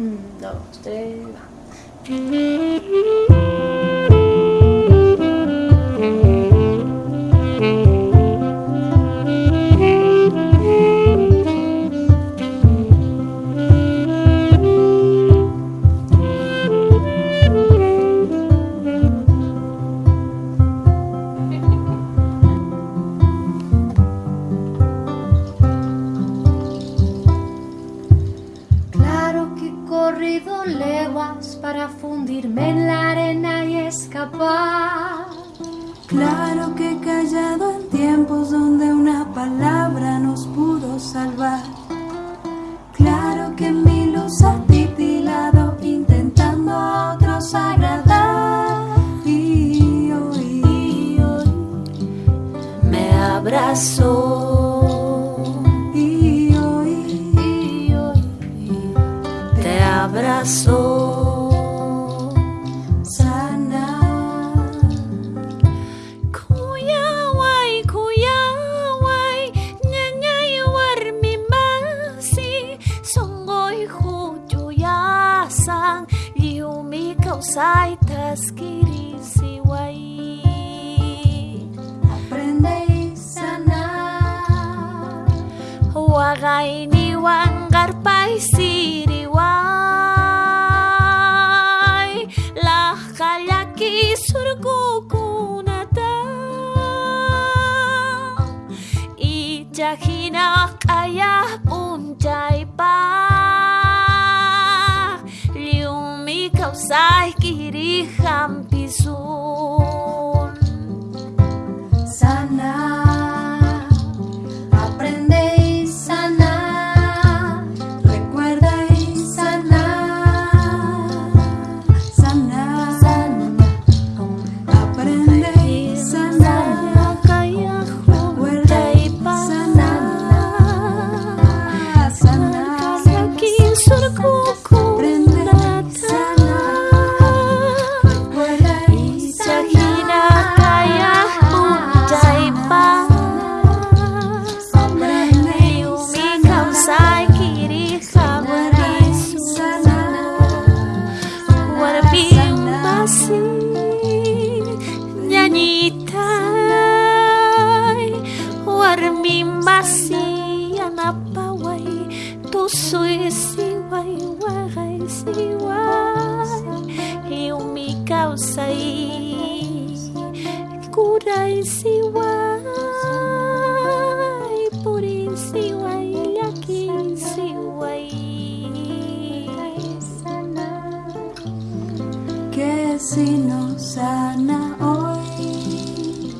1, 2, 3, va. Para fundirme en la arena y escapar. Claro que he callado en tiempos donde una palabra nos pudo salvar. Claro que mi luz ha titilado intentando a otros agradar. Y Me abrazó abrazó. sana. Kuyaway, kuyaway, nyanyay warmi masi, songoy hujuyasan, yumi kausay taskiri siway. Aprende y sana. Wagay ni wanggar pay hinak ayah puncay pa Liumi kausap Siwai, eu me calçai, curai Siwai, por Siwai, aqui Siwai. Que se nos sana hoje,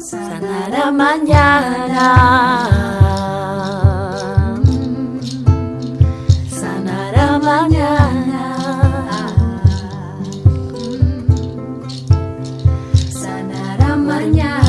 sana sanará mañana. Sana ramahnya